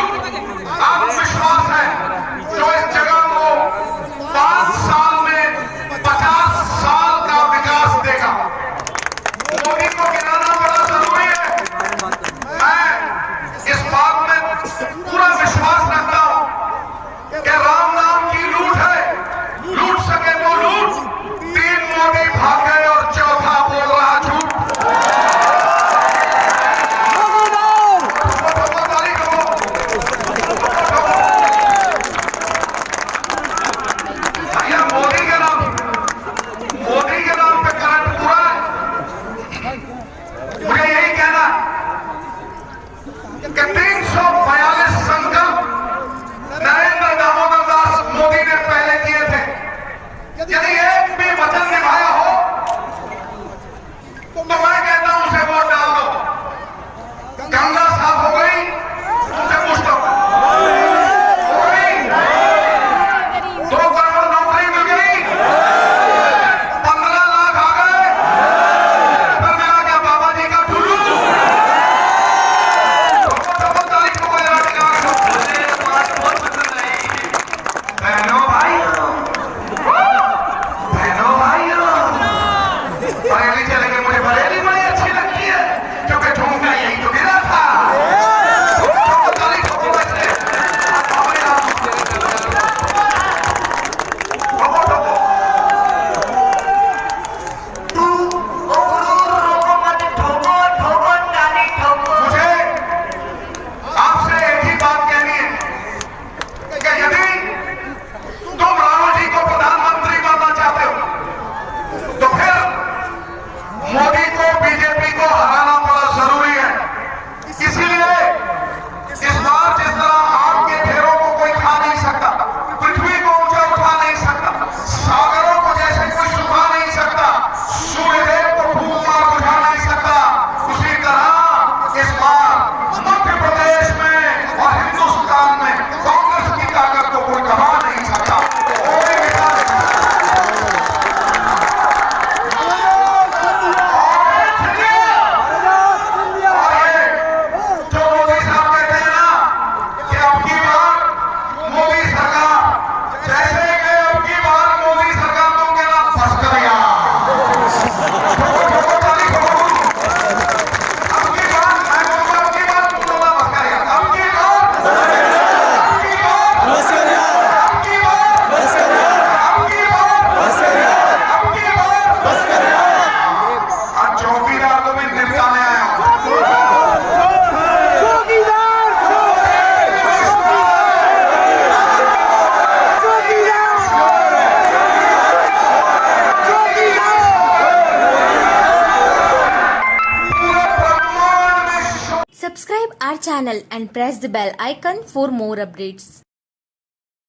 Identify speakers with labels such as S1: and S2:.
S1: आपको विश्वास है जो इस जगह को पाँच साल Our channel and press the bell icon for more updates.